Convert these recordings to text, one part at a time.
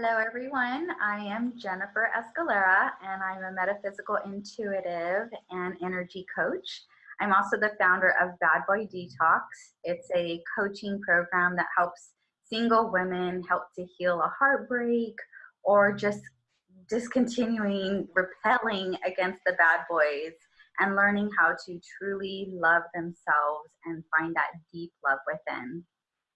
Hello, everyone. I am Jennifer Escalera, and I'm a metaphysical intuitive and energy coach. I'm also the founder of Bad Boy Detox. It's a coaching program that helps single women help to heal a heartbreak or just discontinuing repelling against the bad boys and learning how to truly love themselves and find that deep love within.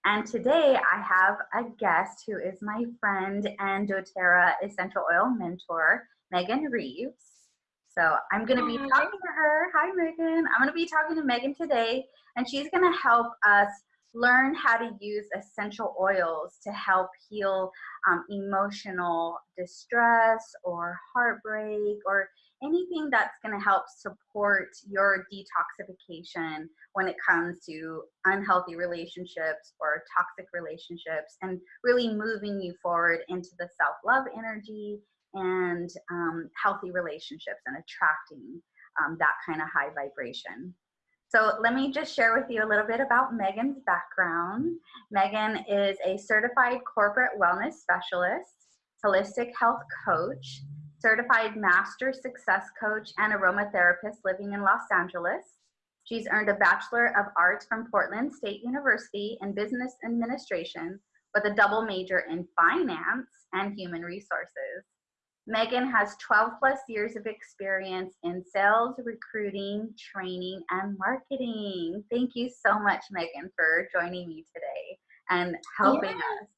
And today I have a guest who is my friend and doTERRA essential oil mentor, Megan Reeves. So I'm going to be talking to her. Hi, Megan. I'm going to be talking to Megan today, and she's going to help us learn how to use essential oils to help heal um, emotional distress or heartbreak or anything that's going to help support your detoxification when it comes to unhealthy relationships or toxic relationships and really moving you forward into the self-love energy and um, healthy relationships and attracting um, that kind of high vibration. So let me just share with you a little bit about Megan's background. Megan is a certified corporate wellness specialist, holistic health coach, certified master success coach, and aromatherapist living in Los Angeles. She's earned a Bachelor of Arts from Portland State University in Business Administration with a double major in finance and human resources. Megan has 12 plus years of experience in sales, recruiting, training, and marketing. Thank you so much, Megan, for joining me today and helping yeah. us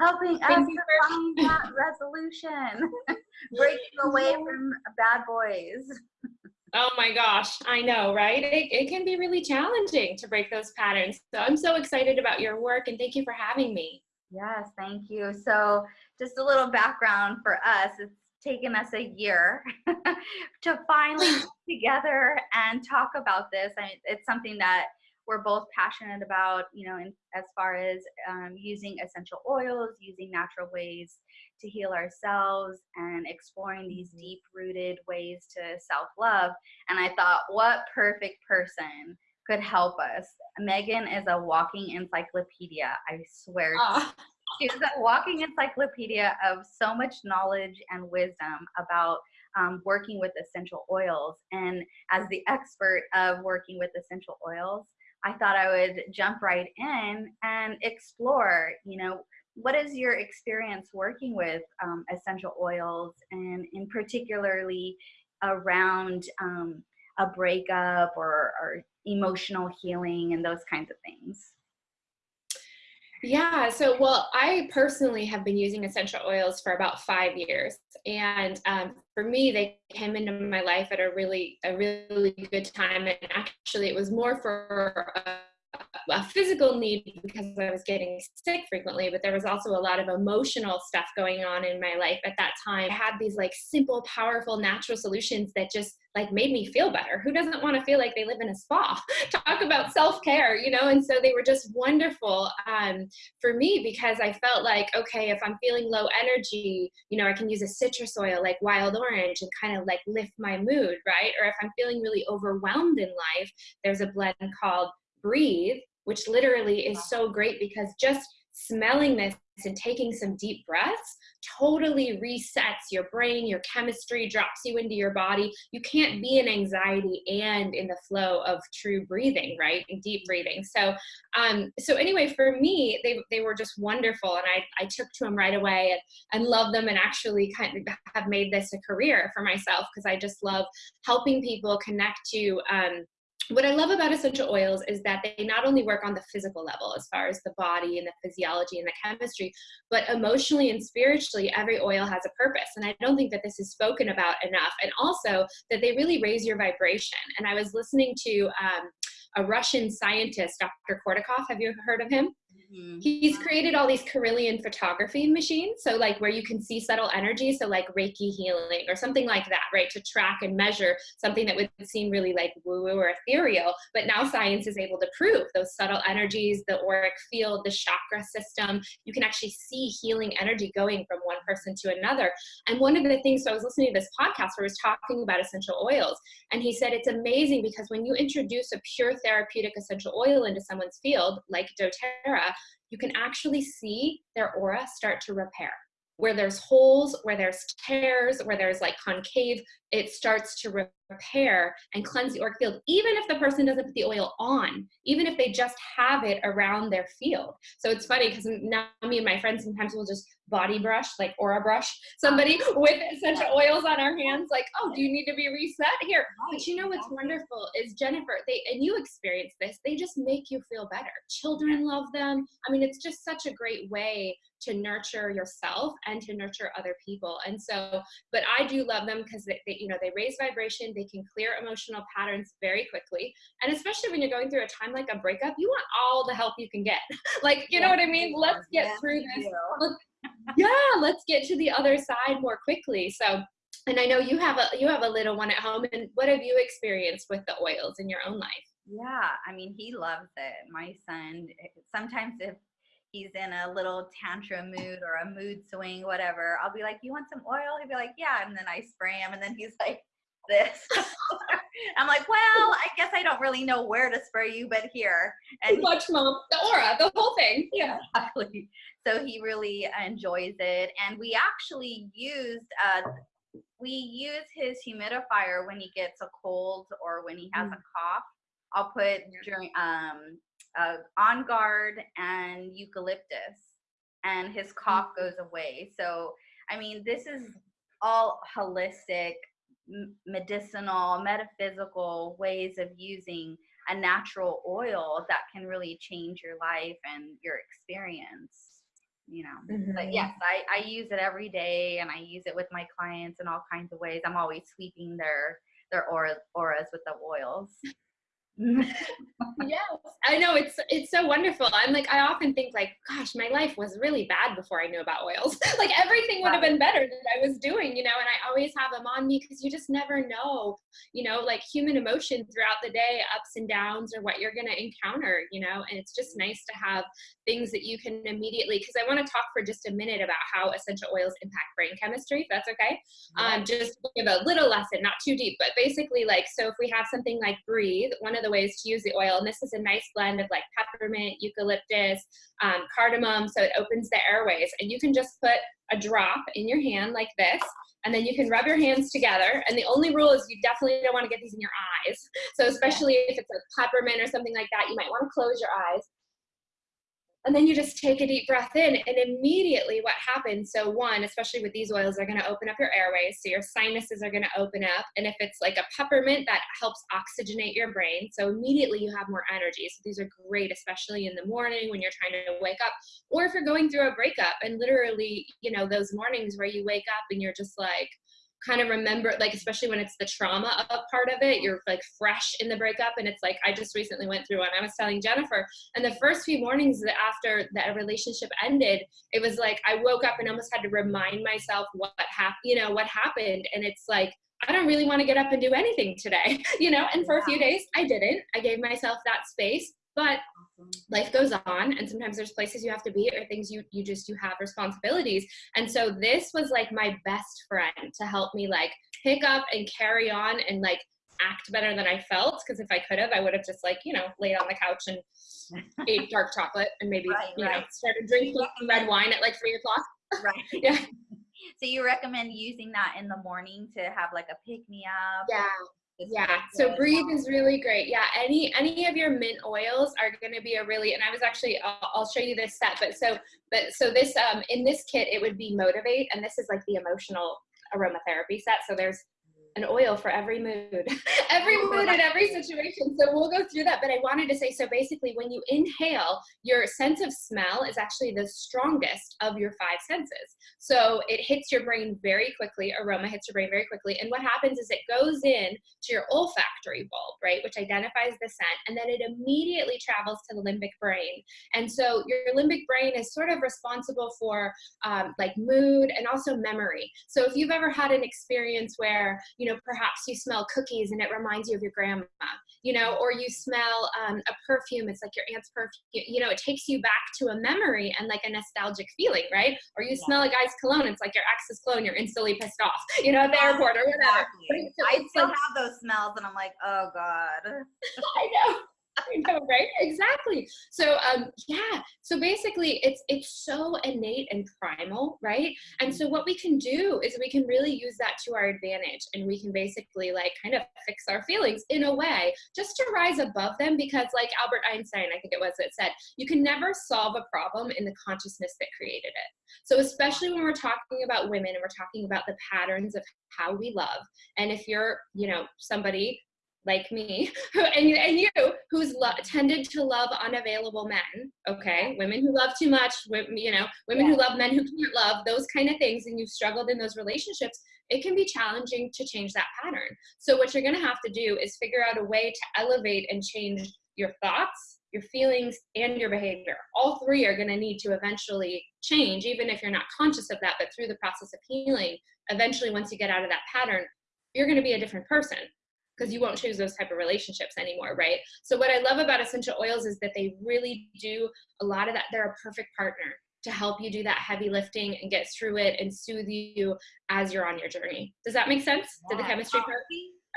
helping us find that resolution, breaking away from bad boys. Oh my gosh, I know, right? It, it can be really challenging to break those patterns. So I'm so excited about your work and thank you for having me. Yes, thank you. So just a little background for us. It's taken us a year to finally get together and talk about this. I, it's something that we're both passionate about, you know, in, as far as um, using essential oils, using natural ways to heal ourselves, and exploring these mm-hmm. deep rooted ways to self love. And I thought, what perfect person could help us? Megan is a walking encyclopedia, I swear. She's a walking encyclopedia of so much knowledge and wisdom about um, working with essential oils. And as the expert of working with essential oils, I thought I would jump right in and explore, you know, what is your experience working with um, essential oils and in particularly around um, a breakup or, or emotional healing and those kinds of things? Yeah, so well, I personally have been using essential oils for about five years, and um, for me, they came into my life at a really, a really good time. And actually, it was more for a, physical need because I was getting sick frequently, but there was also a lot of emotional stuff going on in my life at that time. I had these like simple, powerful, natural solutions that just like made me feel better. Who doesn't want to feel like they live in a spa? Talk about self-care, you know? And so they were just wonderful um, for me because I felt like, okay, if I'm feeling low energy, you know, I can use a citrus oil like wild orange and kind of like lift my mood, right? Or if I'm feeling really overwhelmed in life, there's a blend called Breathe, which literally is so great because just smelling this and taking some deep breaths totally resets your brain, your chemistry, drops you into your body. You can't be in anxiety and in the flow of true breathing, right? And deep breathing. So, um, so anyway, for me, they, they were just wonderful. And I, I took to them right away and, and love them and actually kind of have made this a career for myself because I just love helping people connect to, um, what I love about essential oils is that they not only work on the physical level as far as the body and the physiology and the chemistry, but emotionally and spiritually, every oil has a purpose. And I don't think that this is spoken about enough. And also that they really raise your vibration. And I was listening to um, a Russian scientist, Dr. Korotkov. Have you heard of him? Mm-hmm. He's created all these Kirlian photography machines. So like where you can see subtle energy. So like Reiki healing or something like that, right? To track and measure something that would seem really like woo woo or ethereal. But now science is able to prove those subtle energies, the auric field, the chakra system. You can actually see healing energy going from one person to another. And one of the things, so I was listening to this podcast where he was talking about essential oils. And he said it's amazing because when you introduce a pure therapeutic essential oil into someone's field, like doTERRA, you can actually see their aura start to repair. where there's holes, where there's tears, where there's like concave, it starts to repair and cleanse the auric field, even if the person doesn't put the oil on, even if they just have it around their field. So it's funny because now me and my friends sometimes will just body brush, like aura brush somebody with essential oils on our hands, like, oh, do you need to be reset here? But you know what's wonderful is Jennifer, they and you experience this, they just make you feel better. Children love them. I mean, it's just such a great way to nurture yourself and to nurture other people. And so, but I do love them because they, they, you know, they raise vibration, they can clear emotional patterns very quickly. And especially when you're going through a time like a breakup, you want all the help you can get. like, you know what I mean? Let's get yeah, through this. yeah, let's get to the other side more quickly. So, and I know you have a you have a little one at home and what have you experienced with the oils in your own life? Yeah, I mean, he loves it. My son, sometimes if he's in a little tantrum mood or a mood swing, whatever, I'll be like, You want some oil? He'll be like, Yeah. And then I spray him, and then he's like, This. I'm like, Well, I guess I don't really know where to spray you, but here. And much mom, the aura, the whole thing. Yeah. Exactly. So he really enjoys it. And we actually used, uh, we use his humidifier when he gets a cold or when he has mm. a cough. I'll put during um uh, on guard and eucalyptus and his cough mm-hmm. goes away so i mean this is all holistic medicinal metaphysical ways of using a natural oil that can really change your life and your experience you know mm-hmm. but yes I, I use it every day and i use it with my clients in all kinds of ways i'm always sweeping their their aura, auras with the oils yes. I know it's it's so wonderful. I'm like i often think like gosh my life was really bad before i knew about oils. Like everything would have been better that i was doing you know and i always have them on me because you just never know you know like human emotion throughout the day ups and downs or what you're going to encounter you know and it's just nice to have things that you can immediately because i want to talk for just a minute about how essential oils impact brain chemistry if that's okay. Yeah. um, just give a little lesson not too deep but basically like so if we have something like breathe one of the ways to use the oil and this is a nice blend of like peppermint eucalyptus um, cardamom so it opens the airways and you can just put a drop in your hand like this and then you can rub your hands together. And the only rule is you definitely don't want to get these in your eyes. So especially if it's a peppermint or something like that, you might want to close your eyes. And then you just take a deep breath in, and immediately what happens so, one, especially with these oils, they're going to open up your airways. So, your sinuses are going to open up. And if it's like a peppermint, that helps oxygenate your brain. So, immediately you have more energy. So, these are great, especially in the morning when you're trying to wake up, or if you're going through a breakup and literally, you know, those mornings where you wake up and you're just like, kind of remember like especially when it's the trauma of part of it you're like fresh in the breakup and it's like i just recently went through one i was telling jennifer and the first few mornings after that relationship ended it was like i woke up and almost had to remind myself what happened you know what happened and it's like I don't really want to get up and do anything today, you know? And for a few days, I didn't. I gave myself that space, but life goes on and sometimes there's places you have to be or things you you just you have responsibilities. And so this was like my best friend to help me like pick up and carry on and like act better than i felt because if i could have i would have just like you know laid on the couch and ate dark chocolate and maybe right, you right. know started drinking red wine at like three o'clock. Right. Yeah. So you recommend using that in the morning to have like a pick me up? Yeah yeah so breathe is really great. Yeah any any of your mint oils are going to be a really and i was actually I'll, I'll, show you this set but so but so this um in this kit it would be motivate and this is like the emotional aromatherapy set so there's an oil for every mood, every mood and every situation. So we'll go through that. But I wanted to say so basically, when you inhale, your sense of smell is actually the strongest of your five senses. So it hits your brain very quickly, aroma hits your brain very quickly. And what happens is it goes in to your olfactory bulb, right, which identifies the scent, and then it immediately travels to the limbic brain. And so your limbic brain is sort of responsible for um, like mood and also memory. So if you've ever had an experience where you know, perhaps you smell cookies and it reminds you of your grandma, you know, or you smell um, a perfume, it's like your aunt's perfume, you know, it takes you back to a memory and like a nostalgic feeling, right? Or you yeah. smell a guy's cologne, it's like your ex's cologne, you're instantly pissed off, you know, at the airport or whatever. Exactly. I still like, have those smells and I'm like, oh God. I know. I know, right? Exactly. So um yeah, so basically it's it's so innate and primal, right? And so what we can do is we can really use that to our advantage and we can basically like kind of fix our feelings in a way just to rise above them because like Albert Einstein, I think it was that said, you can never solve a problem in the consciousness that created it. So especially when we're talking about women and we're talking about the patterns of how we love and if you're, you know, somebody like me and you, and you who's tended to love unavailable men okay? Women who love too much you know women yeah. who love men who can't love those kind of things and you've struggled in those relationships it can be challenging to change that pattern. So what you're going to have to do is figure out a way to elevate and change your thoughts your feelings and your behavior. All three are going to need to eventually change even if you're not conscious of that but through the process of healing eventually once you get out of that pattern you're going to be a different person because you won't choose those type of relationships anymore, right? So what I love about essential oils is that they really do a lot of that. They're a perfect partner to help you do that heavy lifting and get through it and soothe you as you're on your journey. Does that make sense? Yeah. Did the chemistry part?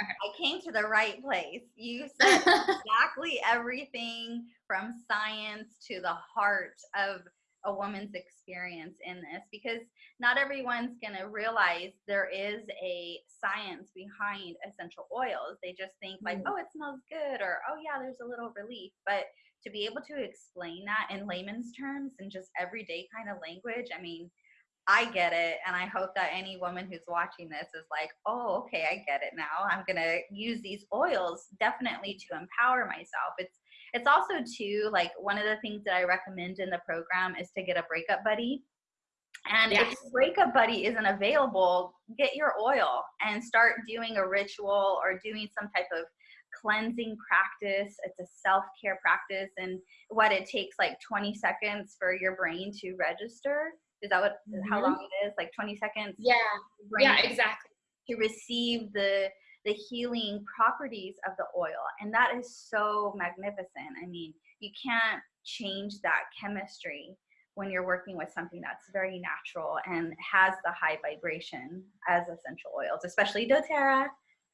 Okay. I came to the right place. You said exactly everything from science to the heart of a woman's experience in this because not everyone's going to realize there is a science behind essential oils. They just think like, mm. oh, it smells good or oh yeah, there's a little relief. But to be able to explain that in layman's terms and just everyday kind of language, I mean, I get it. And I hope that any woman who's watching this is like, oh, okay, I get it now. I'm going to use these oils definitely to empower myself. It's it's also too like one of the things that I recommend in the program is to get a breakup buddy. And yes. if your breakup buddy isn't available, get your oil and start doing a ritual or doing some type of cleansing practice. It's a self care practice, and what it takes like 20 seconds for your brain to register. Is that what mm-hmm. how long it is? Like 20 seconds? Yeah. Yeah, exactly. To receive the the healing properties of the oil. And that is so magnificent. I mean, you can't change that chemistry when you're working with something that's very natural and has the high vibration as essential oils, especially doTERRA.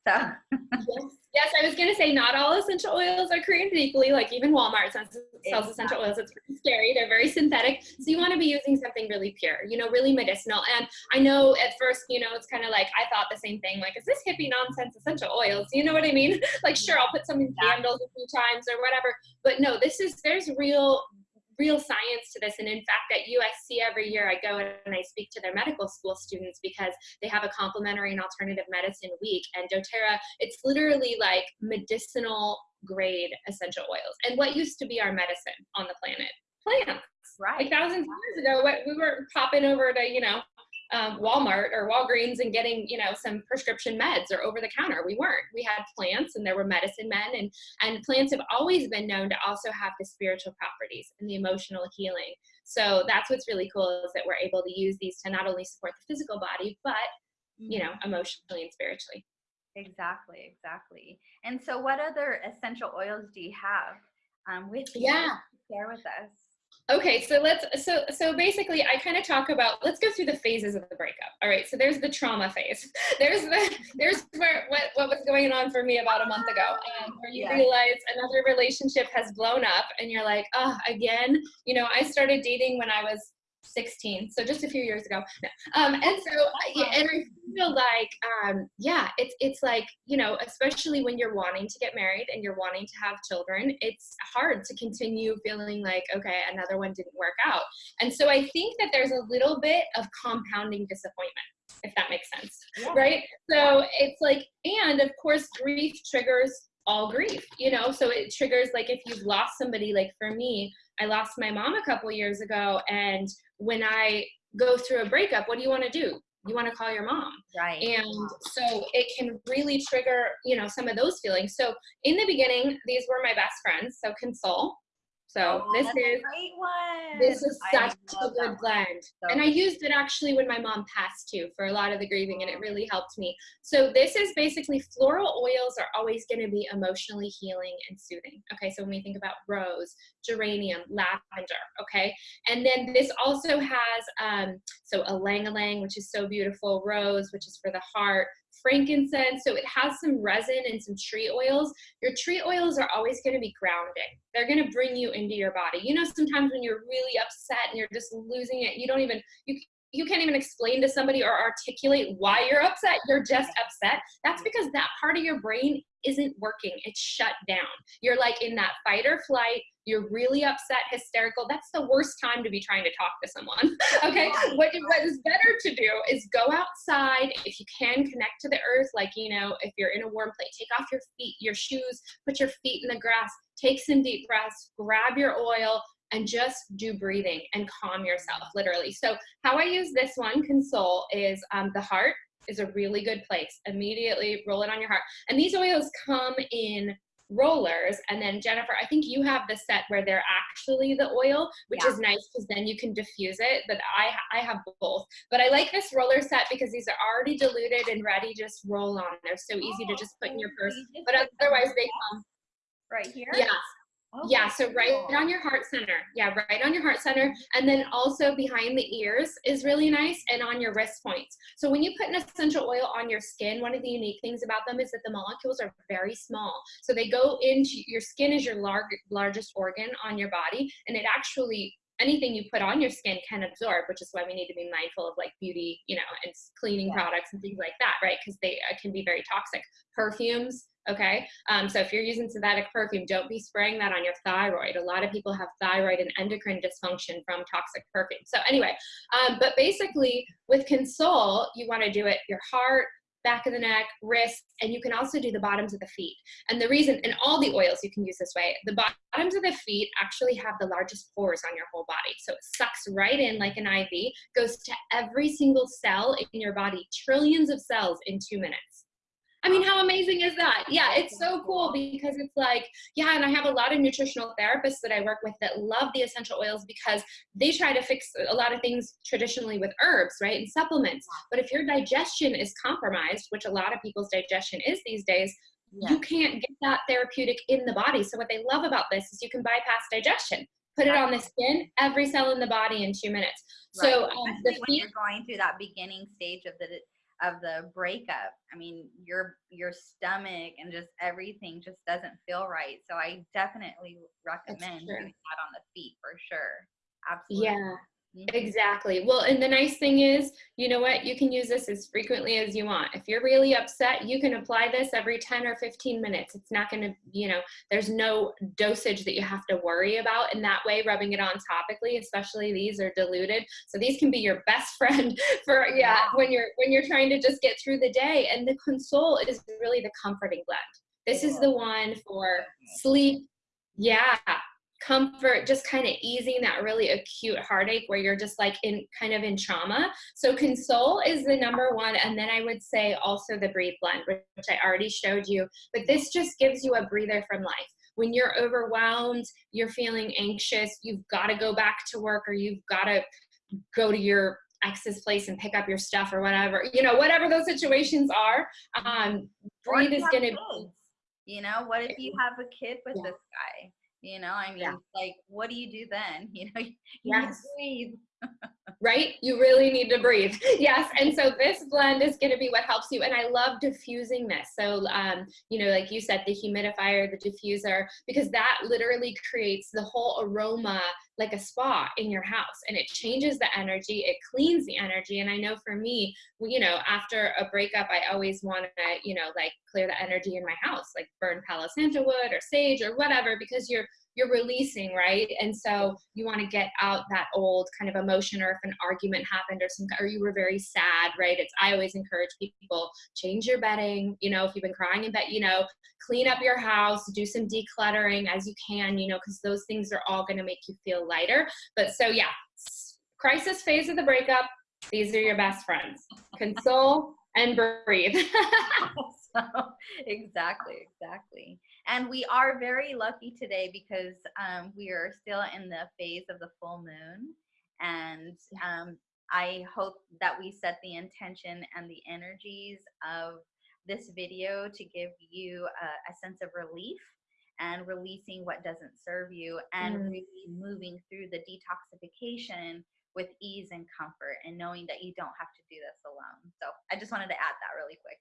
So yes. yes, I was gonna say not all essential oils are created equally. Like even Walmart sells essential oils. It's pretty scary. They're very synthetic. So you want to be using something really pure, you know, really medicinal. And I know at first, you know, it's kind of like I thought the same thing. Like, is this hippie nonsense essential oils? You know what I mean? like, sure, I'll put some in candles a few times or whatever. But no, this is there's real real science to this. And in fact, at USC every year I go and I speak to their medical school students because they have a complementary and alternative medicine week. And doTERRA, it's literally like medicinal grade essential oils. And what used to be our medicine on the planet? Plants. Right. Like thousands of years ago, we were popping over to, you know, um, Walmart or Walgreens and getting, you know, some prescription meds or over the counter. We weren't. We had plants and there were medicine men and, and plants have always been known to also have the spiritual properties and the emotional healing. So that's what's really cool is that we're able to use these to not only support the physical body, but, you know, mm-hmm. emotionally and spiritually. Exactly, exactly. And so what other essential oils do you have um, with you? Yeah. Share with us. Okay, so let's so so basically I kind of talk about let's go through the phases of the breakup. All right, so there's the trauma phase. There's the there's where what what was going on for me about a month ago, um, where you realize another relationship has blown up, and you're like, oh, again. You know, I started dating when I was 16 so just a few years ago. Um, and so and i feel like um, yeah it's it's like you know especially when you're wanting to get married and you're wanting to have children it's hard to continue feeling like okay another one didn't work out. And so i think that there's a little bit of compounding disappointment if that makes sense yeah. right? So it's like and of course grief triggers all grief you know? So it triggers like if you've lost somebody like for me i lost my mom a couple years ago and when i go through a breakup what do you want to do? You want to call your mom. Right. And so it can really trigger you know some of those feelings. So in the beginning these were my best friends so console so oh, this is this is such a good blend. So and I used it actually when my mom passed too for a lot of the grieving and it really helped me. So this is basically floral oils are always going to be emotionally healing and soothing. Okay, so when we think about rose, geranium, lavender, okay? And then this also has um so ylang ylang which is so beautiful, rose which is for the heart, frankincense. So it has some resin and some tree oils. Your tree oils are always going to be grounding. They're going to bring you into your body. You know, sometimes when you're really upset and you're just losing it, you don't even, you, you can't even explain to somebody or articulate why you're upset. You're just upset. That's because that part of your brain isn't working. It's shut down. You're like in that fight or flight. You're really upset, hysterical. That's the worst time to be trying to talk to someone. okay. What, what is better to do is go outside. If you can connect to the earth, like, you know, if you're in a warm place, take off your feet, your shoes, put your feet in the grass, take some deep breaths, grab your oil, and just do breathing and calm yourself literally so how i use this one console is um, the heart is a really good place immediately roll it on your heart and these oils come in rollers. And then jennifer i think you have the set where they're actually the oil which yeah. is nice because then you can diffuse it but i i have both. But i like this roller set because these are already diluted and ready just roll on. They're so easy oh, to just put in your purse. But otherwise they come right here? Yes Oh, yeah, so right on your heart center. Yeah, right on your heart center. And then also behind the ears is really nice and on your wrist points. So when you put an essential oil on your skin, one of the unique things about them is that the molecules are very small. So they go into your skin is your lar largest organ on your body and it actually anything you put on your skin can absorb, which is why we need to be mindful of like beauty, you know, and cleaning yeah. products and things like that, right? Because they uh, can be very toxic. Perfumes, okay? Um, so if you're using synthetic perfume, don't be spraying that on your thyroid. A lot of people have thyroid and endocrine dysfunction from toxic perfume. So anyway, um, but basically with Console, you want to do it your heart, back of the neck, wrists, and you can also do the bottoms of the feet. And the reason, in all the oils you can use this way, the bottoms of the feet actually have the largest pores on your whole body. So it sucks right in like an IV, goes to every single cell in your body, trillions of cells in two minutes. I mean, how amazing is that? Yeah, it's so cool because it's like, yeah, and I have a lot of nutritional therapists that I work with that love the essential oils because they try to fix a lot of things traditionally with herbs, right, and supplements. But if your digestion is compromised, which a lot of people's digestion is these days, yeah. you can't get that therapeutic in the body. So what they love about this is you can bypass digestion. Put it on the skin, every cell in the body in two minutes. Right. So um, the when you're going through that beginning stage of the of the breakup i mean your your stomach and just everything just doesn't feel right. So i definitely recommend doing that on the feet for sure. Absolutely. Yeah. Mm-hmm. Exactly. Well, and the nice thing is, you know what? You can use this as frequently as you want. If you're really upset, you can apply this every 10 or 15 minutes. It's not going to, you know, there's no dosage that you have to worry about in that way, rubbing it on topically, especially these are diluted. So these can be your best friend for, yeah, when you're, when you're trying to just get through the day. And the console is really the comforting blend. This is the one for sleep. Yeah, comfort, just kind of easing that really acute heartache where you're just like in kind of in trauma. So console is the number one. And then I would say also the breathe blend, which I already showed you, but this just gives you a breather from life. When you're overwhelmed, you're feeling anxious, you've got to go back to work or you've got to go to your ex's place and pick up your stuff or whatever, you know, whatever those situations are, um, breathe is going to you know, what if you have a kid with yeah. this guy? You know, I mean, yeah. like, what do you do then? You know, you yes. breathe. Right? You really need to breathe. Yes. And so this blend is going to be what helps you. And I love diffusing this. So, um, you know, like you said, the humidifier, the diffuser, because that literally creates the whole aroma like a spa in your house and it changes the energy it cleans the energy and i know for me you know after a breakup i always want to you know like clear the energy in my house like burn palo santo wood or sage or whatever because you're you're releasing, right? And so you want to get out that old kind of emotion, or if an argument happened, or some, or you were very sad, right? It's I always encourage people change your bedding. You know, if you've been crying in bed, you know, clean up your house, do some decluttering as you can. You know, because those things are all going to make you feel lighter. But so yeah, crisis phase of the breakup. These are your best friends. Console and breathe. so, exactly, exactly. And we are very lucky today because um, we are still in the phase of the full moon. And um, I hope that we set the intention and the energies of this video to give you a, a sense of relief and releasing what doesn't serve you and mm. really moving through the detoxification with ease and comfort and knowing that you don't have to do this alone. So I just wanted to add that really quick.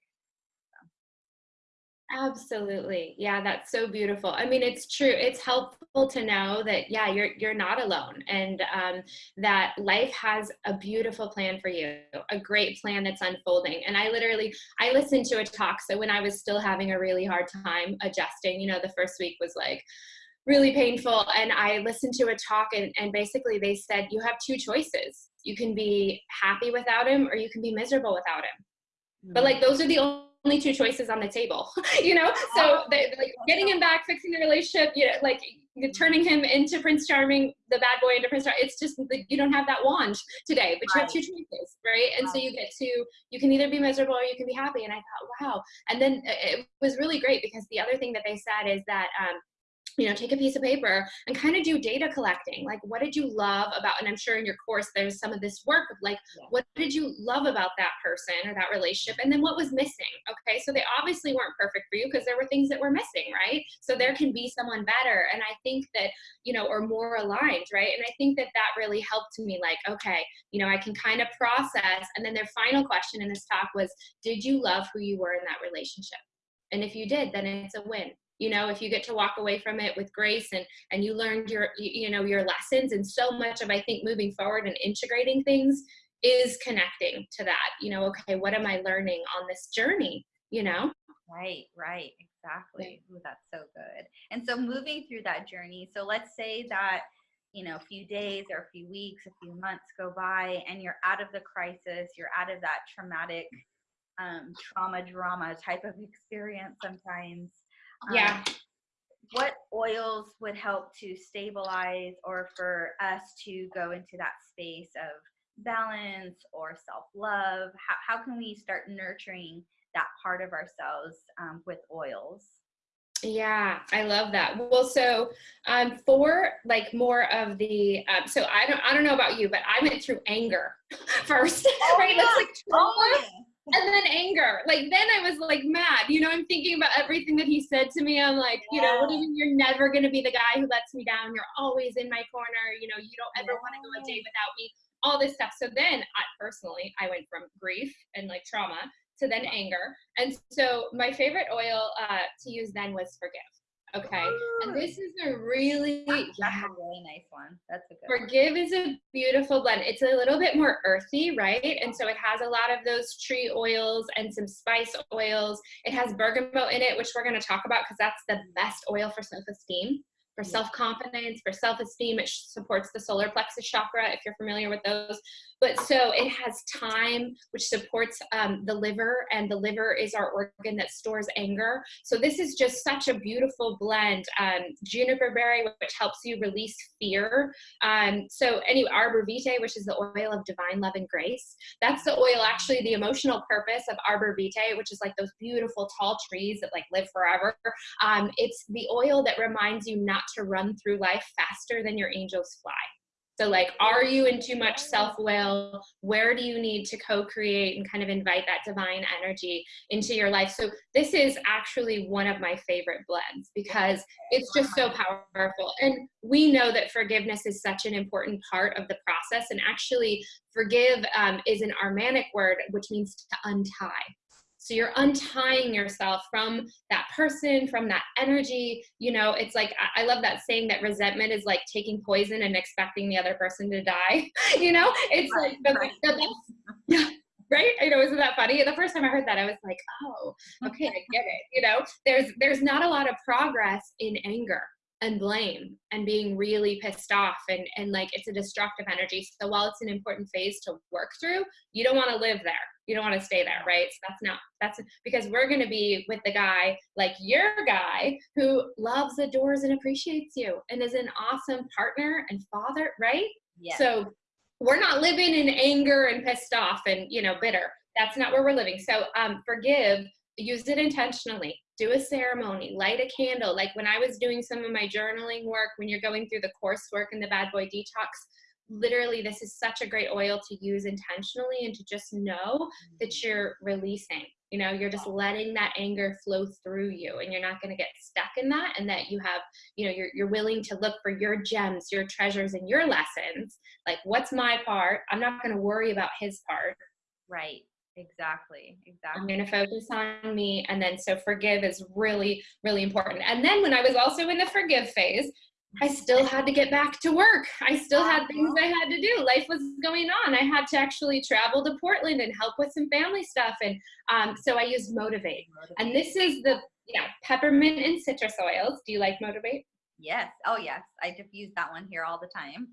Absolutely. Yeah, that's so beautiful. I mean, it's true. It's helpful to know that yeah, you're you're not alone and um, that life has a beautiful plan for you, a great plan that's unfolding. And I literally I listened to a talk so when I was still having a really hard time adjusting, you know, the first week was like really painful and I listened to a talk and and basically they said you have two choices. You can be happy without him or you can be miserable without him. Mm-hmm. But like those are the only only two choices on the table, you know? So they, like getting him back, fixing the relationship, you know, like turning him into Prince Charming, the bad boy into Prince Charming. It's just like you don't have that wand today, but you have two choices, right? And so you get to, you can either be miserable or you can be happy. And I thought, wow. And then it was really great because the other thing that they said is that um, you know take a piece of paper and kind of do data collecting like what did you love about and i'm sure in your course there's some of this work of like yeah. what did you love about that person or that relationship and then what was missing okay? So they obviously weren't perfect for you because there were things that were missing right? So there can be someone better and i think that you know or more aligned right? And i think that that really helped me like okay you know i can kind of process and then their final question in this talk was did you love who you were in that relationship? And if you did then it's a win you know if you get to walk away from it with grace and and you learned your you know your lessons and so much of i think moving forward and integrating things is connecting to that you know okay what am i learning on this journey you know? Right right exactly. Ooh, that's so good. And so moving through that journey so let's say that you know a few days or a few weeks a few months go by and you're out of the crisis you're out of that traumatic um, trauma drama type of experience sometimes yeah. Um, what oils would help to stabilize or for us to go into that space of balance or self love? How, how can we start nurturing that part of ourselves um, with oils? Yeah, I love that. Well, so um, for like more of the, um, so I don't, I don't know about you, but I went through anger first, oh, right? Yeah. That's like oh, and then anger. Like then I was like mad. You know, I'm thinking about everything that he said to me. I'm like, yeah. you know, what do you mean you're never gonna be the guy who lets me down? You're always in my corner. You know, you don't ever yeah. want to go a day without me. All this stuff. So then, I, personally, I went from grief and like trauma to then anger. And so my favorite oil uh, to use then was forgive. Okay. And this is a really yeah, a really nice one. That's a good Forgive one. is a beautiful blend. It's a little bit more earthy, right? And so it has a lot of those tree oils and some spice oils. It has bergamot in it, which we're going to talk about because that's the best oil for self-esteem for self-confidence, for self-esteem. It supports the solar plexus chakra, if you're familiar with those. But so it has thyme, which supports um, the liver, and the liver is our organ that stores anger. So this is just such a beautiful blend. Um, juniper berry, which helps you release fear. Um, so anyway, arbor vitae, which is the oil of divine love and grace. That's the oil, actually, the emotional purpose of arbor vitae, which is like those beautiful tall trees that like live forever. Um, it's the oil that reminds you not to run through life faster than your angels fly. So, like, are you in too much self will? Where do you need to co create and kind of invite that divine energy into your life? So, this is actually one of my favorite blends because it's just so powerful. And we know that forgiveness is such an important part of the process. And actually, forgive um, is an Aramaic word, which means to untie. So you're untying yourself from that person, from that energy. You know, it's like, I love that saying that resentment is like taking poison and expecting the other person to die. you know, it's right, like, right. The, the, yeah. Right? You know, isn't that funny? The first time I heard that, I was like, oh, okay, I get it. You know, there's there's not a lot of progress in anger and blame and being really pissed off and and like it's a destructive energy. So while it's an important phase to work through you don't want to live there. You don't want to stay there right? So that's not that's because we're going to be with the guy like your guy who loves adores and appreciates you and is an awesome partner and father right? Yeah. so we're not living in anger and pissed off and you know bitter. That's not where we're living. So um forgive use it intentionally do a ceremony light a candle. Like when i was doing some of my journaling work when you're going through the coursework and the bad boy detox literally this is such a great oil to use intentionally and to just know that mm-hmm. you're releasing. You know you're just letting that anger flow through you and you're not going to get stuck in that and that you have you know you're, you're willing to look for your gems your treasures and your lessons. Like what's my part? I'm not going to worry about his part. Right Exactly. Exactly. I'm going to focus on me. And then, so forgive is really, really important. And then, when I was also in the forgive phase, I still had to get back to work. I still had things I had to do. Life was going on. I had to actually travel to Portland and help with some family stuff. And um, so I used Motivate. And this is the, yeah, peppermint and citrus oils. Do you like Motivate? Yes. Oh, yes. I diffuse that one here all the time.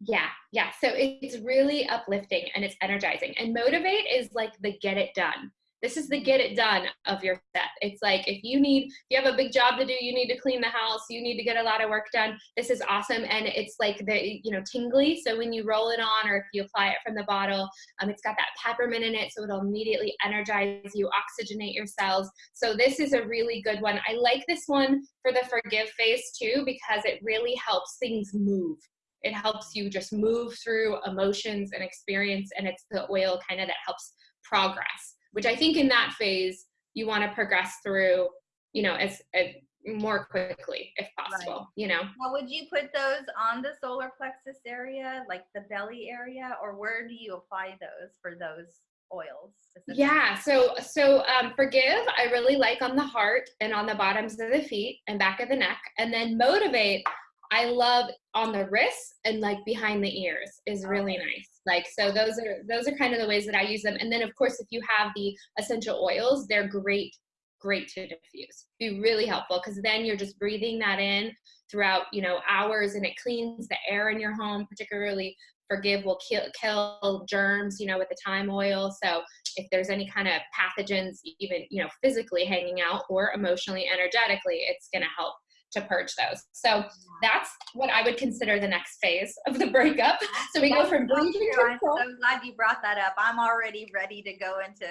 Yeah, yeah. So it's really uplifting and it's energizing. And Motivate is like the get it done. This is the get it done of your set. It's like if you need, if you have a big job to do, you need to clean the house, you need to get a lot of work done. This is awesome. And it's like the, you know, tingly. So when you roll it on or if you apply it from the bottle, um, it's got that peppermint in it. So it'll immediately energize you, oxygenate your cells. So this is a really good one. I like this one for the forgive phase too, because it really helps things move it helps you just move through emotions and experience and it's the oil kind of that helps progress which i think in that phase you want to progress through you know as, as more quickly if possible Right. you know Now, would you put those on the solar plexus area, like the belly area, or where do you apply those for those oils? yeah so so um, forgive i really like on the heart and on the bottoms of the feet and back of the neck and then motivate i love on the wrists and like behind the ears is oh. really nice. Like so those are those are kind of the ways that i use them. And then of course if you have the essential oils they're great great to diffuse. Be really helpful because then you're just breathing that in throughout you know hours and it cleans the air in your home particularly forgive will kill, kill germs you know with the thyme oil. So if there's any kind of pathogens even you know physically hanging out or emotionally energetically it's going to help to purge those so that's what i would consider the next phase of the breakup so we go That's from so breathing to I'm so glad you brought that up. I'm already ready to go into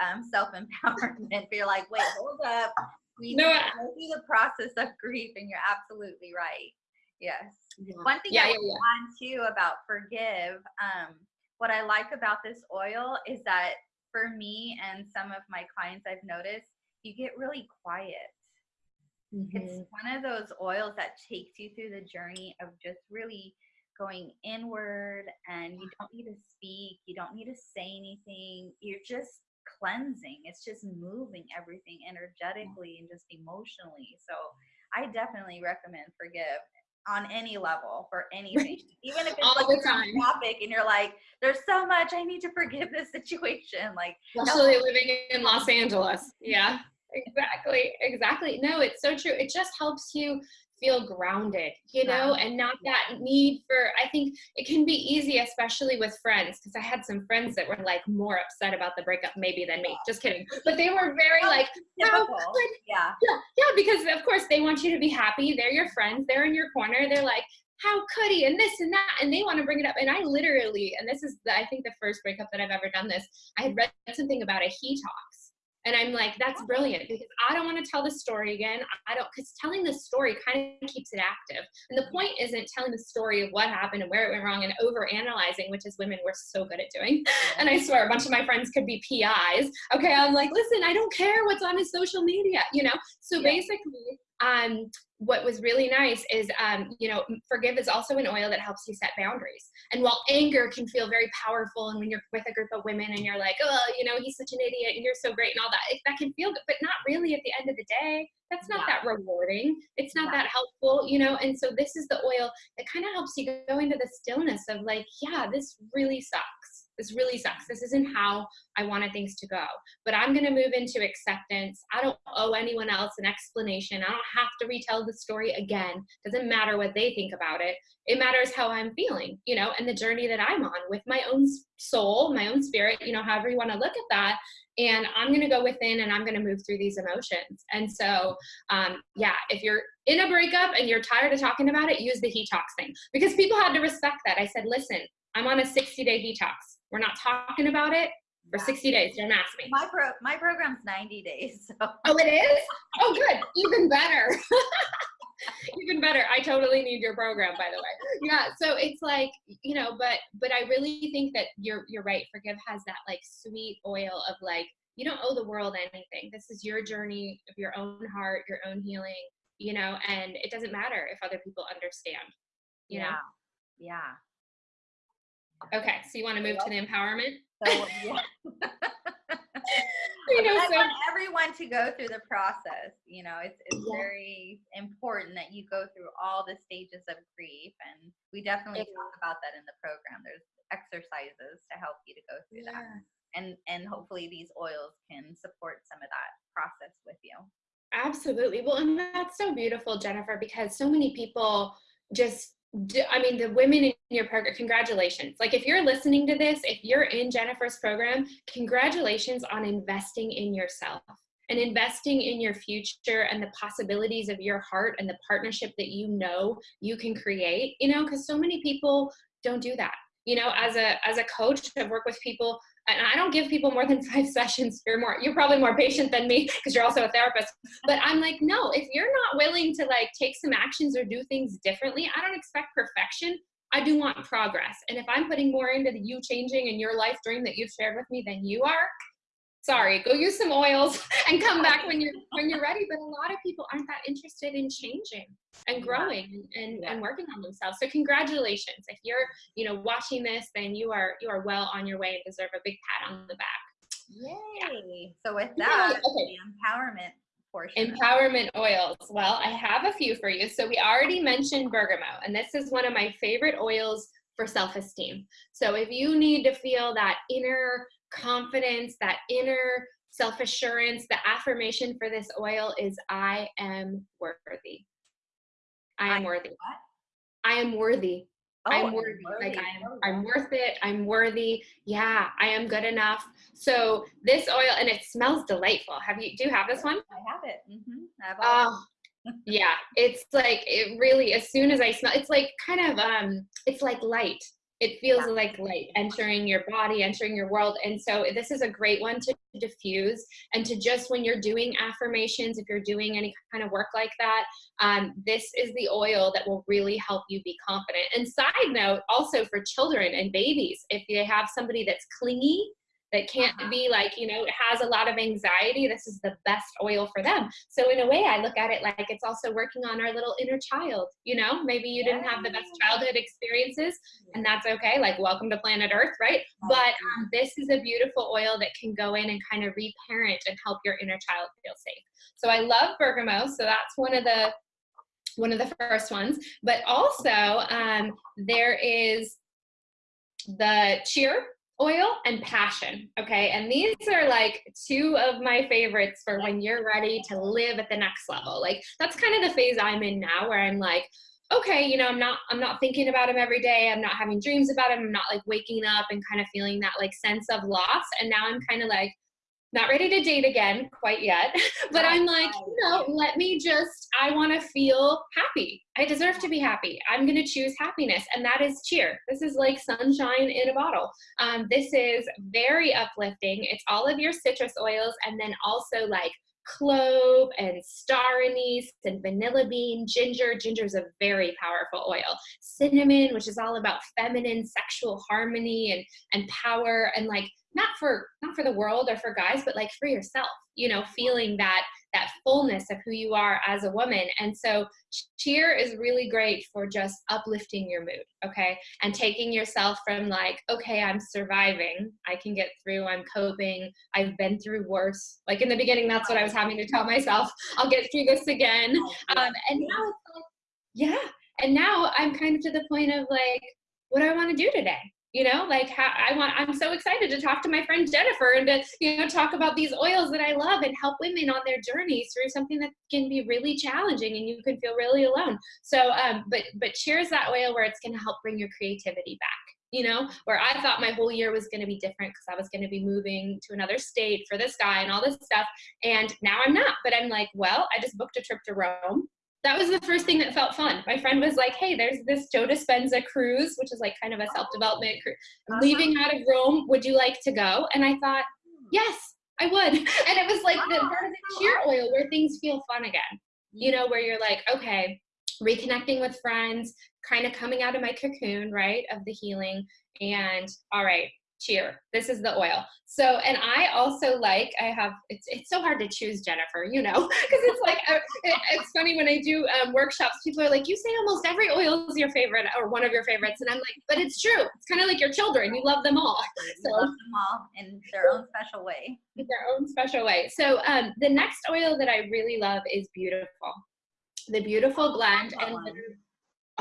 um, self empowerment. But you're like, wait, hold up. We No, need to I- go through the process of grief, and you're absolutely right. Yes. One thing yeah, I yeah, want on too about forgive, um, what I like about this oil is that for me and some of my clients I've noticed, you get really quiet. Yeah. It's mm-hmm. one of those oils that takes you through the journey of just really going inward and you don't need to speak, you don't need to say anything. You're just cleansing. It's just moving everything energetically and just emotionally. So I definitely recommend forgive on any level for anything. Even if it's All like the time. topic and you're like, there's so much I need to forgive this situation. Like especially living in Los Angeles. Yeah, exactly, exactly. No, it's so true. It just helps you feel grounded, you know, and not that need for. I think it can be easy, especially with friends, because I had some friends that were like more upset about the breakup maybe than me. Just kidding, but they were very like, how typical. Yeah. yeah, yeah, because of course they want you to be happy. They're your friends. They're in your corner. They're like, how could he? And this and that, and they want to bring it up. And I literally, and this is the, I think the first breakup that I've ever done this. I had read something about a he talks, and I'm like, that's brilliant because I don't want to tell the story again. I don't because telling the story kind of keeps it active. And the point isn't telling the story of what happened and where it went wrong and over analyzing, which as women we're so good at doing. And I swear a bunch of my friends could be PIs. Okay, I'm like, listen, I don't care what's on his social media, you know? So Yeah. basically, um, what was really nice is, um, you know, forgive is also an oil that helps you set boundaries. And while anger can feel very powerful, and when you're with a group of women and you're like, oh, you know, he's such an idiot and you're so great and all that, it, that can feel good, but not really at the end of the day. That's not Yeah. that rewarding. It's not Yeah. that helpful, you know? And so this is the oil that kind of helps you go into the stillness of like, yeah, this really sucks. This really sucks. This isn't how I wanted things to go. But I'm going to move into acceptance. I don't owe anyone else an explanation. I don't have to retell the story again. Doesn't matter what they think about it. It matters how I'm feeling, you know, and the journey that I'm on with my own soul, my own spirit, you know, however you want to look at that. And I'm going to go within and I'm going to move through these emotions. And so, um, yeah, if you're in a breakup and you're tired of talking about it, use the detox thing because people had to respect that. I said, listen, I'm on a 60 day detox. We're not talking about it for Yeah. 60 days. Don't ask me. My pro my program's 90 days. So Oh, it is? Oh, good. Even better. Even better. I totally need your program, by the way. Yeah. So it's like, you know, but but I really think that you're you're right. Forgive has that like sweet oil of like, you don't owe the world anything. This is your journey of your own heart, your own healing, you know, and it doesn't matter if other people understand. You yeah. Yeah. Okay. So you want to move to the empowerment? So yeah. you know, I so want everyone to go through the process. You know, it's it's Yeah. very important that you go through all the stages of grief, and we definitely It talk about that in the program. There's exercises to help you to go through that, and and hopefully these oils can support some of that process with you. Absolutely. Well, and that's so beautiful, Jennifer, because so many people just do, I mean, the women in your program, congratulations. Like, if you're listening to this, if you're in Jennifer's program, congratulations on investing in yourself and investing in your future and the possibilities of your heart and the partnership that you know you can create, you know, because so many people don't do that. You know, as a as a coach, I've worked with people and I don't give people more than five sessions. You're more, you're probably more patient than me because you're also a therapist. But I'm like, no, if you're not willing to like take some actions or do things differently, I don't expect perfection. I do want progress. And if I'm putting more into the you changing and your life dream that you've shared with me than you are, sorry, go use some oils and come back when you're when you're ready. But a lot of people aren't that interested in changing and growing and, Yeah. and working on themselves. So congratulations. If you're, you know, watching this, then you are you are well on your way and deserve a big pat on the back. Yay! So with that, okay. the empowerment portion. Empowerment oils. Well, I have a few for you. So we already mentioned bergamot, and this is one of my favorite oils for self-esteem. So if you need to feel that inner confidence, that inner self-assurance, the affirmation for this oil is I am worthy. I I am worthy. what? I am worthy. Oh, I'm worthy. Like worthy. I am, Oh, I'm worth it. I'm worthy. Yeah, I am good enough. So this oil, and it smells delightful. Have you? Do you have this one? I have it. hmm I have all Oh, yeah. It's like it really. As soon as I smell, it's like kind of um, it's like light. It feels Yeah. like light entering your body, entering your world. And so this is a great one to diffuse and to just when you're doing affirmations, if you're doing any kind of work like that, um, this is the oil that will really help you be confident. And side note, also for children and babies, if they have somebody that's clingy, that can't Uh-huh. be like, you know, has a lot of anxiety, this is the best oil for them. So in a way, I look at it like it's also working on our little inner child. You know, maybe you didn't have the best childhood experiences, and that's okay. Like, welcome to planet Earth, right? But um, this is a beautiful oil that can go in and kind of reparent and help your inner child feel safe. So I love bergamot. So that's one of the one of the first ones. But also, um, there is the cheer oil and passion. Okay. And these are like two of my favorites for when you're ready to live at the next level. Like that's kind of the phase I'm in now where I'm like, okay, you know, I'm not I'm not thinking about him every day. I'm not having dreams about him. I'm not like waking up and kind of feeling that like sense of loss. And now I'm kind of like not ready to date again quite yet but i'm like you know let me just i want to feel happy. I deserve to be happy. I'm going to choose happiness and that is cheer. This is like sunshine in a bottle. Um, this is very uplifting. It's all of your citrus oils and then also like clove and star anise and vanilla bean ginger. Ginger is a very powerful oil. Cinnamon which is all about feminine sexual harmony and and power and like not for not for the world or for guys but like for yourself you know feeling that that fullness of who you are as a woman. And so cheer is really great for just uplifting your mood okay? And taking yourself from like okay i'm surviving i can get through i'm coping i've been through worse. Like in the beginning that's what i was having to tell myself i'll get through this again. Um, and now it's like yeah. And now i'm kind of to the point of like what do i want to do today you know like how i want i'm so excited to talk to my friend jennifer and to you know talk about these oils that i love and help women on their journeys through something that can be really challenging and you can feel really alone. So um but but cheers that oil where it's going to help bring your creativity back you know where i thought my whole year was going to be different because i was going to be moving to another state for this guy and all this stuff and now i'm not but i'm like well i just booked a trip to rome that was the first thing that felt fun. My friend was like, "Hey, there's this Joe Dispenza cruise, which is like kind of a self-development cruise. Uh-huh. Leaving out of Rome, would you like to go?" And I thought, "Yes, I would." And it was like the Wow, part of the cheer oil where things feel fun again. You know, where you're like, "Okay, reconnecting with friends, kind of coming out of my cocoon, right, of the healing, and all right, cheer. This is the oil. So, and I also like, I have, it's, it's so hard to choose Jennifer, you know, because it's like, uh, it, it's funny when I do um, workshops, people are like, you say almost every oil is your favorite or one of your favorites. And I'm like, but it's true. It's kind of like your children. You love them all. So, love them all in their own special way. In their own special way. So um, the next oil that I really love is Beautiful. The Beautiful blend. And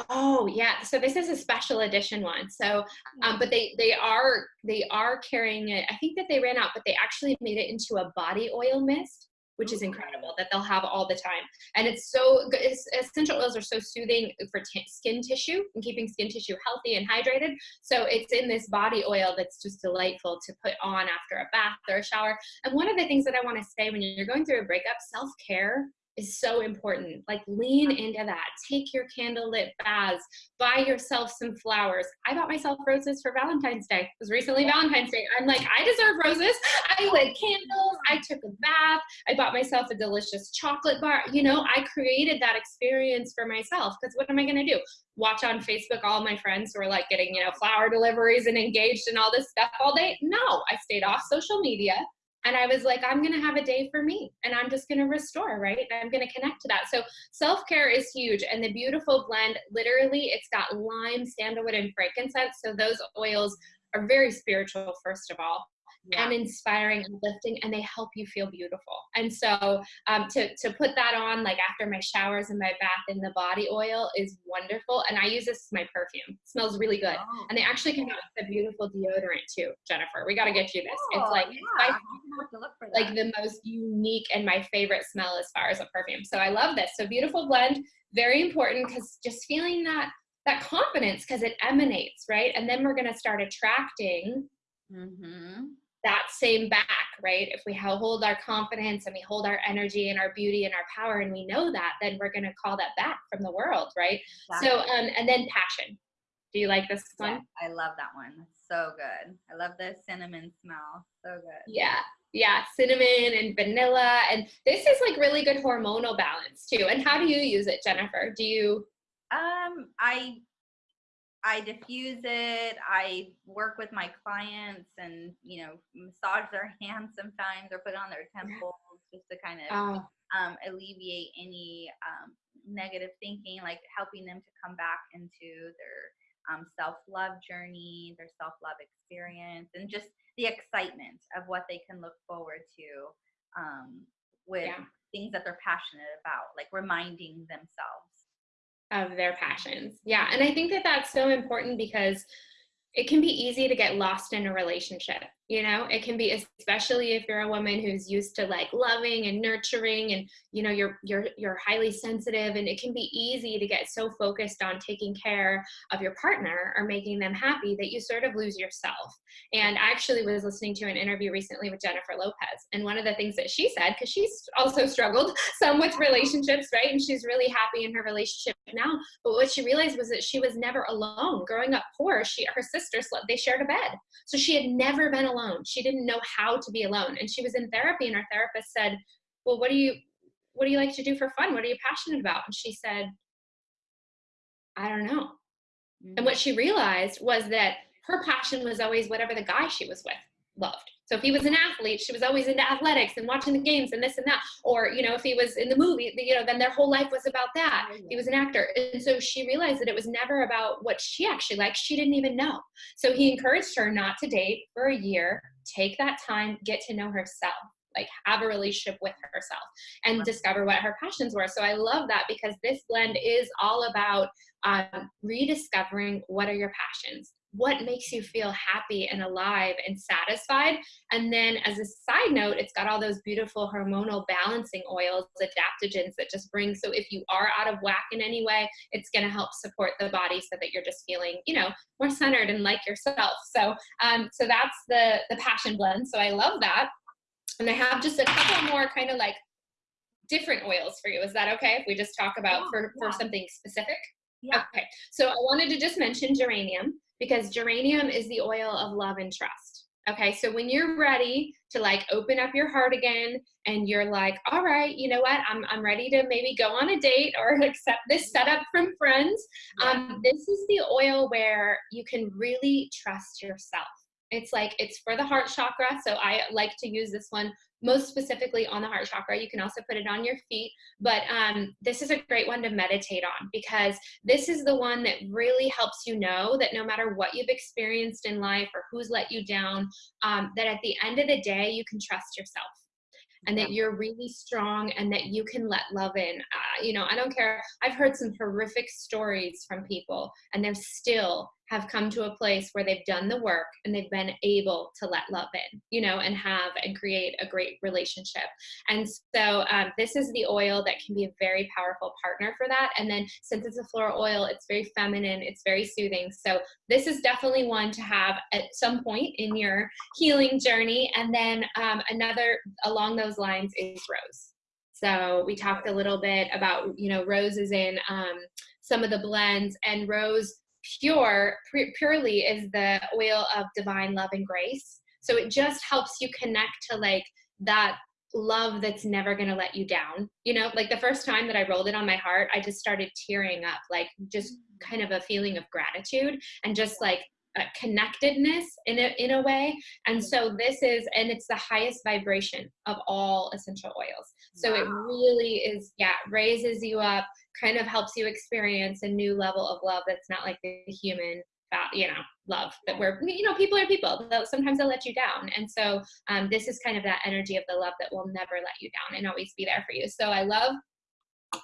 Oh yeah, so this is a special edition one. So, um, but they they are they are carrying it. I think that they ran out, but they actually made it into a body oil mist, which is incredible that they'll have all the time. And it's so good. Essential oils are so soothing for skin tissue and keeping skin tissue healthy and hydrated. So it's in this body oil that's just delightful to put on after a bath or a shower. And one of the things that I want to say when you're going through a breakup, self care is so important. Like lean into that. Take your candlelit baths. Buy yourself some flowers. I bought myself roses for Valentine's Day. It was recently Valentine's Day. I'm like, I deserve roses. I lit candles. I took a bath. I bought myself a delicious chocolate bar. You know, I created that experience for myself because what am I going to do? Watch on Facebook all my friends who are like getting, you know, flower deliveries and engaged and all this stuff all day? No, I stayed off social media and I was like, I'm going to have a day for me and I'm just going to restore, right? I'm going to connect to that. So self care is huge. And the beautiful blend, literally, it's got lime, sandalwood, and frankincense. So those oils are very spiritual, first of all yeah. and inspiring and lifting and they help you feel beautiful. And so um, to, to put that on like after my showers and my bath in the body oil is wonderful and i use this as my perfume. It smells really good. Oh. and they actually come out with a beautiful deodorant too jennifer. We got to get you this. Oh, it's like yeah. it's like the most unique and my favorite smell as far as a perfume. So i love this. So beautiful blend very important because just feeling that that confidence because it emanates right? And then we're going to start attracting mm-hmm that same back, right? If we hold our confidence and we hold our energy and our beauty and our power and we know that, then we're going to call that back from the world, right? Exactly. So, um, and then passion. Do you like this one? Yeah, I love that one. so good. I love the cinnamon smell. So good. Yeah. Yeah, cinnamon and vanilla. And this is like really good hormonal balance too. And how do you use it, Jennifer? Do you? Um, I I diffuse it. I work with my clients and, you know, massage their hands sometimes or put on their temples just to kind of oh. um, alleviate any um, negative thinking, like helping them to come back into their um, self love journey, their self love experience, and just the excitement of what they can look forward to um, with yeah. things that they're passionate about, like reminding themselves of their passions. Yeah. And I think that that's so important because it can be easy to get lost in a relationship you know it can be especially if you're a woman who's used to like loving and nurturing and you know you're you're you're highly sensitive and it can be easy to get so focused on taking care of your partner or making them happy that you sort of lose yourself. And i actually was listening to an interview recently with jennifer lopez and one of the things that she said because she's also struggled some with relationships right and she's really happy in her relationship now but what she realized was that she was never alone. Growing up poor she her sister slept they shared a bed. So she had never been alone alone. She didn't know how to be alone. And she was in therapy and her therapist said, well, what do you, what do you like to do for fun? What are you passionate about? And she said, I don't know. Mm-hmm. And what she realized was that her passion was always whatever the guy she was with loved. So if he was an athlete, she was always into athletics and watching the games and this and that. Or, you know, if he was in the movie, you know, then their whole life was about that. He was an actor. And so she realized that it was never about what she actually liked. She didn't even know. So he encouraged her not to date for a year, take that time, get to know herself like have a relationship with herself and discover what her passions were so i love that because this blend is all about um, rediscovering what are your passions what makes you feel happy and alive and satisfied. And then, as a side note, it's got all those beautiful hormonal balancing oils, adaptogens that just bring. So, if you are out of whack in any way, it's going to help support the body so that you're just feeling, you know, more centered and like yourself. So, um, so that's the the passion blend. So I love that. And I have just a couple more kind of like different oils for you. Is that okay if we just talk about yeah, for, yeah. for something specific? Yeah. Okay. So I wanted to just mention geranium because geranium is the oil of love and trust. Okay, so when you're ready to like open up your heart again and you're like, all right, you know what, I'm, I'm ready to maybe go on a date or accept this setup from friends, um, this is the oil where you can really trust yourself. It's like it's for the heart chakra. So I like to use this one most specifically on the heart chakra. You can also put it on your feet, but um, this is a great one to meditate on because this is the one that really helps you know that no matter what you've experienced in life or who's let you down, um, that at the end of the day, you can trust yourself and that you're really strong and that you can let love in. Uh, you know, I don't care. I've heard some horrific stories from people and they're still have come to a place where they've done the work and they've been able to let love in, you know, and have and create a great relationship. And so um, this is the oil that can be a very powerful partner for that. And then since it's a floral oil, it's very feminine, it's very soothing. So this is definitely one to have at some point in your healing journey. And then um, another along those lines is rose. So we talked a little bit about, you know, roses in um, some of the blends and rose pure purely is the oil of divine love and grace so it just helps you connect to like that love that's never going to let you down you know like the first time that i rolled it on my heart i just started tearing up like just mm. kind of a feeling of gratitude and just like connectedness in a, in a way and so this is and it's the highest vibration of all essential oils so wow. it really is yeah raises you up kind of helps you experience a new level of love that's not like the human you know love that we're you know people are people sometimes they'll let you down and so um, this is kind of that energy of the love that will never let you down and always be there for you so i love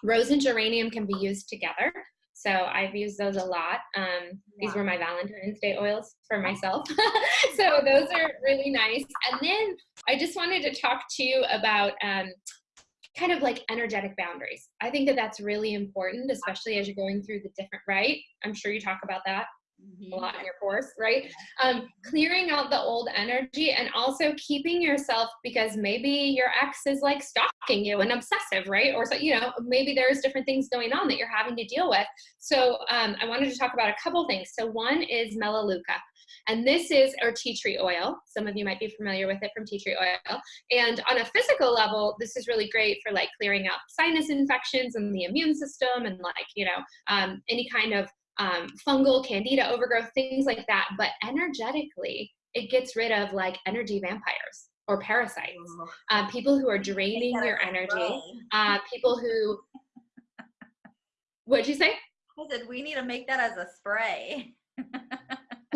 rose and geranium can be used together so I've used those a lot. Um. These were my Valentine's Day oils for myself. so those are really nice. And then I just wanted to talk to you about um, kind of like energetic boundaries. I think that that's really important, especially as you're going through the different, right? I'm sure you talk about that mm-hmm. a lot in your course, right? Um, clearing out the old energy and also keeping yourself because maybe your ex is like stalking you and obsessive, right? Or so, you know, maybe there's different things going on that you're having to deal with. So um, I wanted to talk about a couple things. So one is Melaleuca. And this is our tea tree oil. Some of you might be familiar with it from tea tree oil. And on a physical level, this is really great for like clearing out sinus infections and the immune system and like, you know, um, any kind of um, fungal, candida overgrowth, things like that. But energetically, it gets rid of like energy vampires or parasites, uh, people who are draining your energy, uh, people who. What'd you say? I said we need to make that as a spray.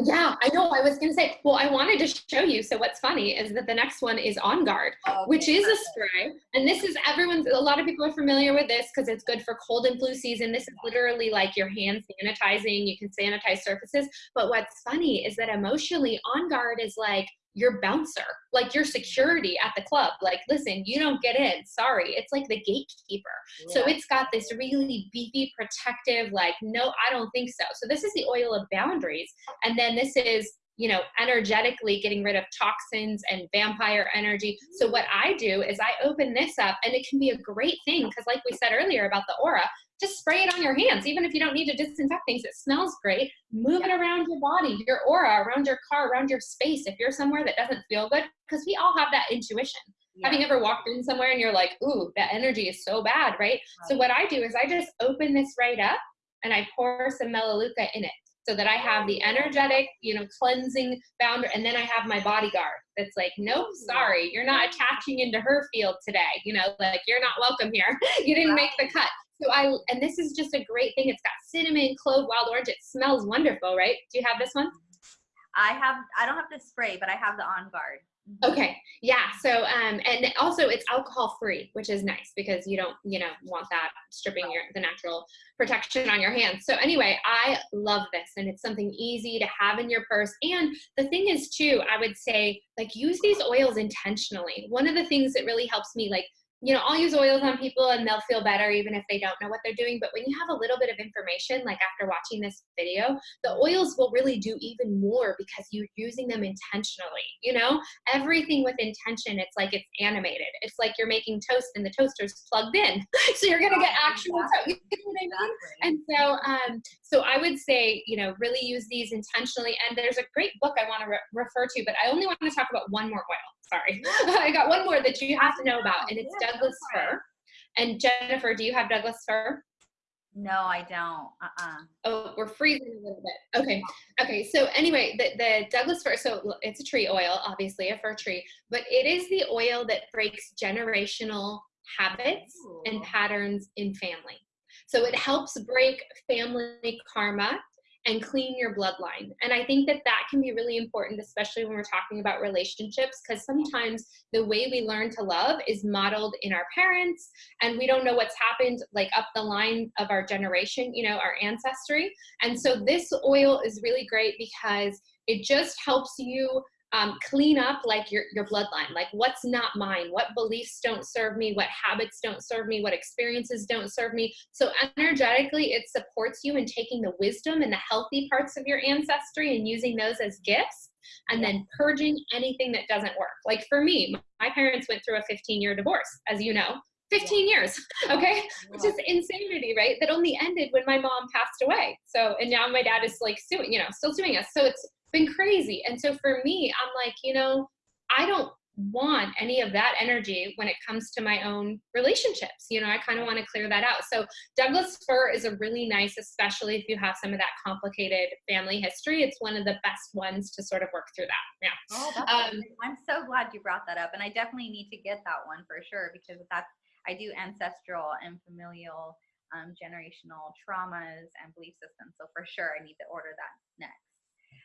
Yeah, I know. I was going to say, well, I wanted to show you. So what's funny is that the next one is On Guard, okay, which is perfect. a spray. And this is everyone's, a lot of people are familiar with this because it's good for cold and flu season. This is literally like your hand sanitizing. You can sanitize surfaces. But what's funny is that emotionally, On Guard is like, your bouncer, like your security at the club. Like, listen, you don't get in. Sorry. It's like the gatekeeper. Yeah. So it's got this really beefy, protective, like, no, I don't think so. So this is the oil of boundaries. And then this is you know, energetically getting rid of toxins and vampire energy. So what I do is I open this up and it can be a great thing because like we said earlier about the aura, just spray it on your hands. Even if you don't need to disinfect things, it smells great. Move it around your body, your aura, around your car, around your space. If you're somewhere that doesn't feel good, because we all have that intuition. Yeah. Having ever walked in somewhere and you're like, ooh, that energy is so bad, right? right? So what I do is I just open this right up and I pour some melaleuca in it so that I have the oh. energetic, you know, cleansing boundary, and then I have my bodyguard that's like, nope, sorry, you're not attaching into her field today. You know, like you're not welcome here. you didn't make the cut. So I, and this is just a great thing. It's got cinnamon, clove, wild orange. It smells wonderful, right? Do you have this one? I have, I don't have the spray, but I have the On Guard. Mm-hmm. Okay. Yeah. So, um, and also it's alcohol free, which is nice because you don't, you know, want that stripping your, the natural protection on your hands. So anyway, I love this and it's something easy to have in your purse. And the thing is too, I would say like use these oils intentionally. One of the things that really helps me like you know, I'll use oils on people and they'll feel better even if they don't know what they're doing. But when you have a little bit of information, like after watching this video, the oils will really do even more because you're using them intentionally. You know, everything with intention, it's like it's animated. It's like you're making toast and the toaster's plugged in. so you're going to get actual toast. You know what I mean? And so, um, so I would say, you know, really use these intentionally. And there's a great book I want to re- refer to, but I only want to talk about one more oil sorry. I got one more that you have to know about, and it's Douglas fir. And Jennifer, do you have Douglas fir? No, I don't. Uh-uh. Oh, we're freezing a little bit. Okay. Okay. So anyway, the, the Douglas fir, so it's a tree oil, obviously a fir tree, but it is the oil that breaks generational habits and patterns in family. So it helps break family karma and clean your bloodline. And I think that that can be really important, especially when we're talking about relationships, because sometimes the way we learn to love is modeled in our parents, and we don't know what's happened like up the line of our generation, you know, our ancestry. And so this oil is really great because it just helps you um, clean up like your, your bloodline like what's not mine? What beliefs don't serve me? What habits don't serve me? What experiences don't serve me? So energetically it supports you in taking the wisdom and the healthy parts of your ancestry and using those as gifts and then purging anything that doesn't work. Like for me my parents went through a 15 year divorce as you know. 15 years okay? Which is insanity right? That only ended when my mom passed away. So and now my dad is like suing you know still suing us. So it's been crazy. And so for me, I'm like, you know, I don't want any of that energy when it comes to my own relationships. You know, I kind of want to clear that out. So Douglas fir is a really nice, especially if you have some of that complicated family history. It's one of the best ones to sort of work through that. Yeah. Oh, Um. I'm so glad you brought that up, and I definitely need to get that one for sure because that's I do ancestral and familial, um, generational traumas and belief systems. So for sure, I need to order that next.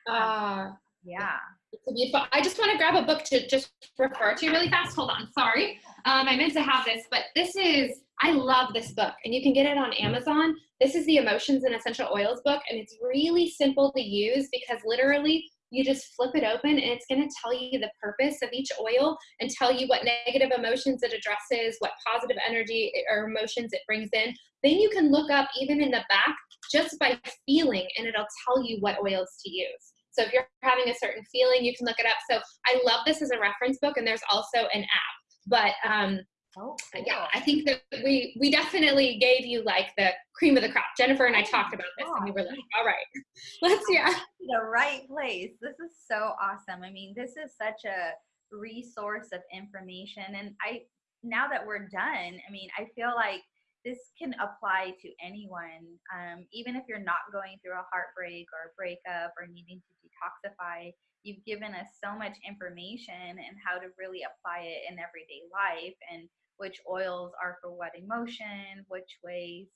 Uh, Yeah. It's a beautiful. I just want to grab a book to just refer to really fast. Hold on, sorry. Um, I meant to have this, but this is. I love this book, and you can get it on Amazon. This is the Emotions and Essential Oils book, and it's really simple to use because literally you just flip it open, and it's going to tell you the purpose of each oil and tell you what negative emotions it addresses, what positive energy or emotions it brings in. Then you can look up even in the back just by feeling, and it'll tell you what oils to use. So if you're having a certain feeling, you can look it up. So I love this as a reference book, and there's also an app. But um, Oh, yeah, I think that we we definitely gave you like the cream of the crop. Jennifer and I Oh talked about this, and we were like, all right, let's yeah. the right place. This is so awesome. I mean, this is such a resource of information. And I, now that we're done, I mean, I feel like this can apply to anyone, um, even if you're not going through a heartbreak or a breakup or needing to detoxify. You've given us so much information and how to really apply it in everyday life and which oils are for what emotion, which ways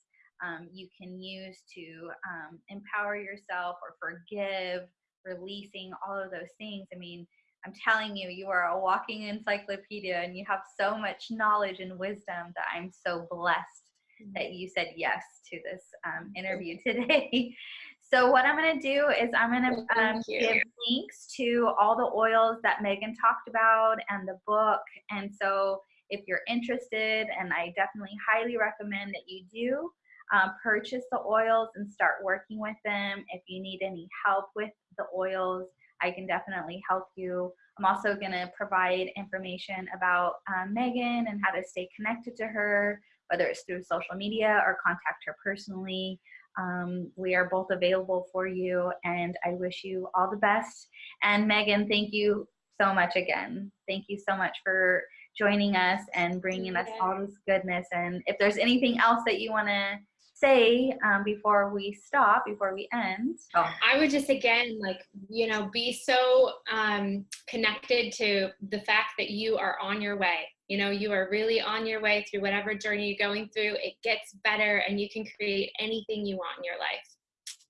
um, you can use to um, empower yourself or forgive, releasing all of those things. I mean, I'm telling you, you are a walking encyclopedia and you have so much knowledge and wisdom that I'm so blessed that you said yes to this um, interview today. so, what I'm going to do is I'm going to um, give links to all the oils that Megan talked about and the book. And so, if you're interested, and I definitely highly recommend that you do, um, purchase the oils and start working with them. If you need any help with the oils, I can definitely help you. I'm also going to provide information about um, Megan and how to stay connected to her, whether it's through social media or contact her personally. Um, we are both available for you, and I wish you all the best. And Megan, thank you so much again. Thank you so much for joining us and bringing us all this goodness. And if there's anything else that you want to say um, before we stop, before we end. Oh, I would just again like you know be so um, connected to the fact that you are on your way. You know you are really on your way through whatever journey you're going through. It gets better, and you can create anything you want in your life.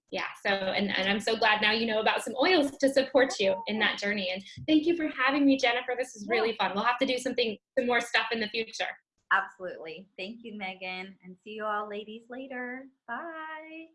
Yeah. So and, and I'm so glad now you know about some oils to support you in that journey. And thank you for having me, Jennifer. This is really fun. We'll have to do something some more stuff in the future. absolutely. Thank you, Megan. And see you all ladies later. Bye.